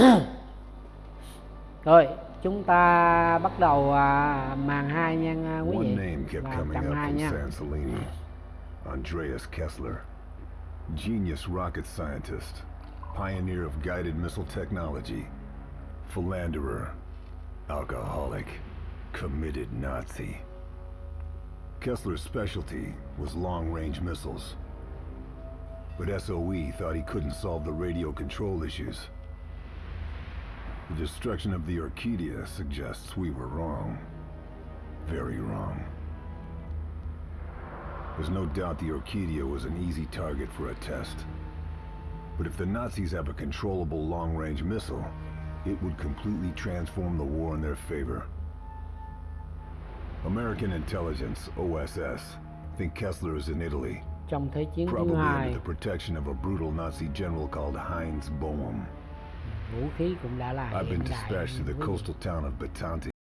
rồi chúng ta bắt đầu à, màn 2 nha à, quý One vị name kept và coming up 2 from nha. Andreas Kessler. Genius rocket scientist. Pioneer of guided missile technology. Philanderer. Alcoholic. Committed Nazi. Kessler's specialty was long-range missiles. But SOE thought he couldn't solve the radio control issues. The destruction of the Orchidia suggests we were wrong. Very wrong. There's no doubt the Orchidia was an easy target for a test. But if the Nazis have a controllable long-range missile, it would completely transform the war in their favor. American intelligence, OSS, think Kessler is in Italy, trong thế chiến thứ probably under the protection of a brutal Nazi general called Heinz Boehm. Vũ khí cũng đã là I've been dispatched to the coastal town of Bitanti.